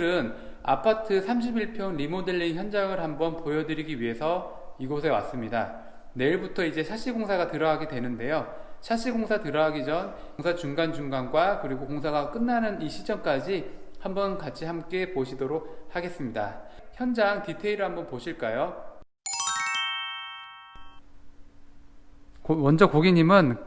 오늘은 아파트 31평 리모델링 현장을 한번 보여드리기 위해서 이곳에 왔습니다. 내일부터 이제 샤시 공사가 들어가게 되는데요. 샤시 공사 들어가기 전 공사 중간중간과 그리고 공사가 끝나는 이 시점까지 한번 같이 함께 보시도록 하겠습니다. 현장 디테일을 한번 보실까요? 고- 먼저 고객님은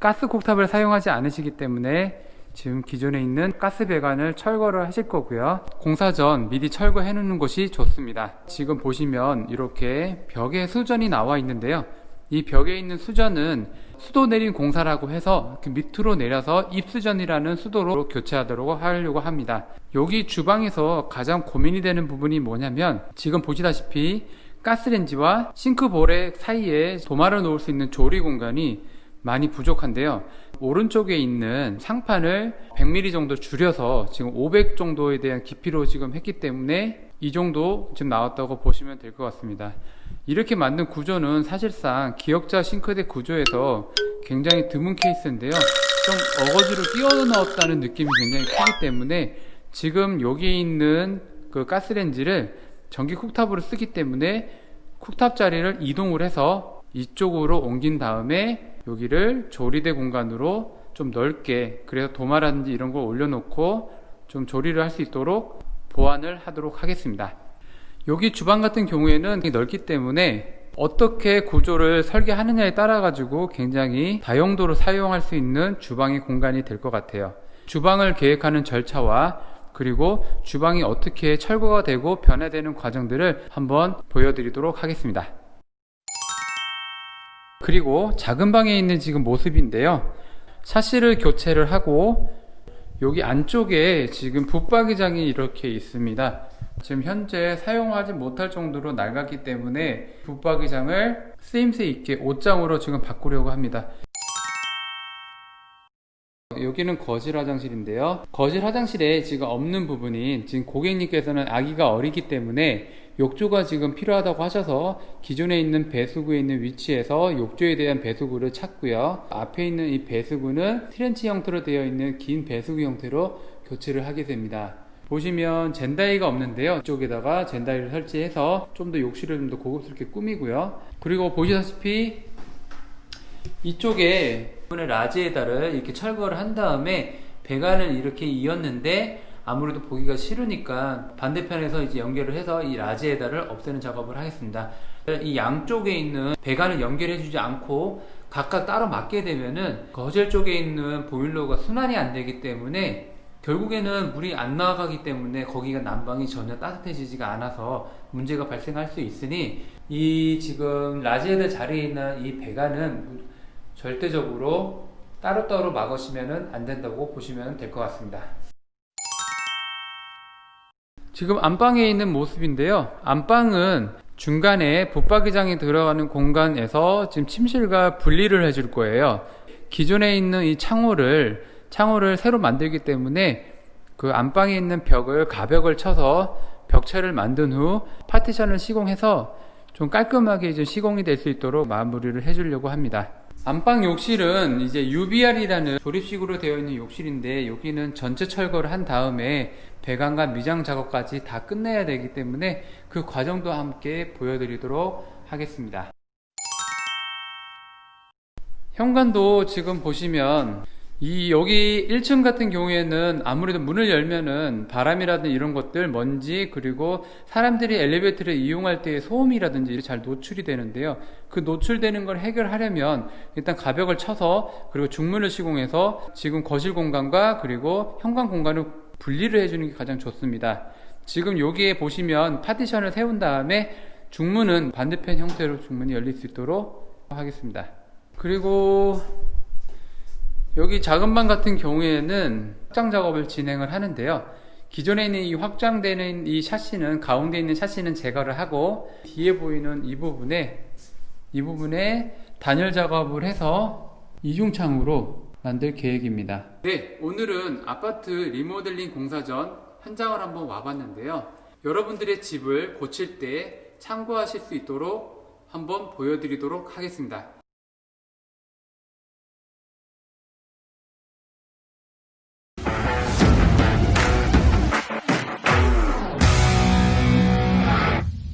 가스 콕탑을 사용하지 않으시기 때문에 지금 기존에 있는 가스 배관을 철거를 하실 거고요. 공사 전 미리 철거해 놓는 것이 좋습니다. 지금 보시면 이렇게 벽에 수전이 나와 있는데요. 이 벽에 있는 수전은 수도 내린 공사라고 해서 그 밑으로 내려서 입수전이라는 수도로 교체하도록 하려고 합니다. 여기 주방에서 가장 고민이 되는 부분이 뭐냐면 지금 보시다시피 가스렌지와 싱크볼의 사이에 도마를 놓을 수 있는 조리 공간이 많이 부족한데요. 오른쪽에 있는 상판을 100mm 정도 줄여서 지금 500 정도에 대한 깊이로 지금 했기 때문에 이 정도 지금 나왔다고 보시면 될 것 같습니다. 이렇게 만든 구조는 사실상 기역자 싱크대 구조에서 굉장히 드문 케이스인데요. 좀 어거지로 끼워 넣었다는 느낌이 굉장히 크기 때문에 지금 여기 있는 그 가스렌지를 전기 쿡탑으로 쓰기 때문에 쿡탑 자리를 이동을 해서 이쪽으로 옮긴 다음에 여기를 조리대 공간으로 좀 넓게 그래서 도마라든지 이런 걸 올려놓고 좀 조리를 할 수 있도록 보완을 하도록 하겠습니다. 여기 주방 같은 경우에는 넓기 때문에 어떻게 구조를 설계하느냐에 따라 가지고 굉장히 다용도로 사용할 수 있는 주방의 공간이 될 것 같아요. 주방을 계획하는 절차와 그리고 주방이 어떻게 철거가 되고 변화되는 과정들을 한번 보여드리도록 하겠습니다. 그리고 작은 방에 있는 지금 모습인데요. 샤시를 교체를 하고 여기 안쪽에 지금 붙박이장이 이렇게 있습니다. 지금 현재 사용하지 못할 정도로 낡았기 때문에 붙박이장을 쓰임새 있게 옷장으로 지금 바꾸려고 합니다. 여기는 거실 화장실인데요. 거실 화장실에 지금 없는 부분인 지금 고객님께서는 아기가 어리기 때문에 욕조가 지금 필요하다고 하셔서 기존에 있는 배수구에 있는 위치에서 욕조에 대한 배수구를 찾고요. 앞에 있는 이 배수구는 트렌치 형태로 되어 있는 긴 배수구 형태로 교체를 하게 됩니다. 보시면 젠다이가 없는데요. 이쪽에다가 젠다이를 설치해서 좀 더 욕실을 좀 더 고급스럽게 꾸미고요. 그리고 보시다시피 이쪽에 라지에다를 이렇게 철거를 한 다음에 배관을 이렇게 이었는데 아무래도 보기가 싫으니까 반대편에서 이제 연결을 해서 이 라지에다를 없애는 작업을 하겠습니다. 이 양쪽에 있는 배관을 연결해 주지 않고 각각 따로 막게 되면은 거실 쪽에 있는 보일러가 순환이 안 되기 때문에 결국에는 물이 안 나가기 때문에 거기가 난방이 전혀 따뜻해지지가 않아서 문제가 발생할 수 있으니 이 지금 라지에다 자리에 있는 이 배관은 절대적으로 따로따로 막으시면 안 된다고 보시면 될 것 같습니다. 지금 안방에 있는 모습인데요. 안방은 중간에 붙박이장이 들어가는 공간에서 지금 침실과 분리를 해줄 거예요. 기존에 있는 이 창호를 창호를 새로 만들기 때문에 그 안방에 있는 벽을 가벽을 쳐서 벽체를 만든 후 파티션을 시공해서 좀 깔끔하게 이제 시공이 될 수 있도록 마무리를 해주려고 합니다. 안방 욕실은 이제 UBR이라는 조립식으로 되어 있는 욕실인데 여기는 전체 철거를 한 다음에 배관과 미장 작업까지 다 끝내야 되기 때문에 그 과정도 함께 보여드리도록 하겠습니다. 현관도 지금 보시면 이 여기 1층 같은 경우에는 아무래도 문을 열면은 바람이라든지 이런 것들 먼지 그리고 사람들이 엘리베이터를 이용할 때의 소음이라든지 잘 노출이 되는데요 그 노출되는 걸 해결하려면 일단 가벽을 쳐서 그리고 중문을 시공해서 지금 거실 공간과 그리고 현관 공간을 분리를 해주는 게 가장 좋습니다 지금 여기에 보시면 파티션을 세운 다음에 중문은 반대편 형태로 중문이 열릴 수 있도록 하겠습니다 그리고 여기 작은 방 같은 경우에는 확장 작업을 진행을 하는데요. 기존에 있는 이 확장되는 이 샤시는 가운데 있는 샤시는 제거를 하고 뒤에 보이는 이 부분에 이 부분에 단열 작업을 해서 이중창으로 만들 계획입니다. 네, 오늘은 아파트 리모델링 공사 전 현장을 한번 와봤는데요. 여러분들의 집을 고칠 때 참고하실 수 있도록 한번 보여드리도록 하겠습니다.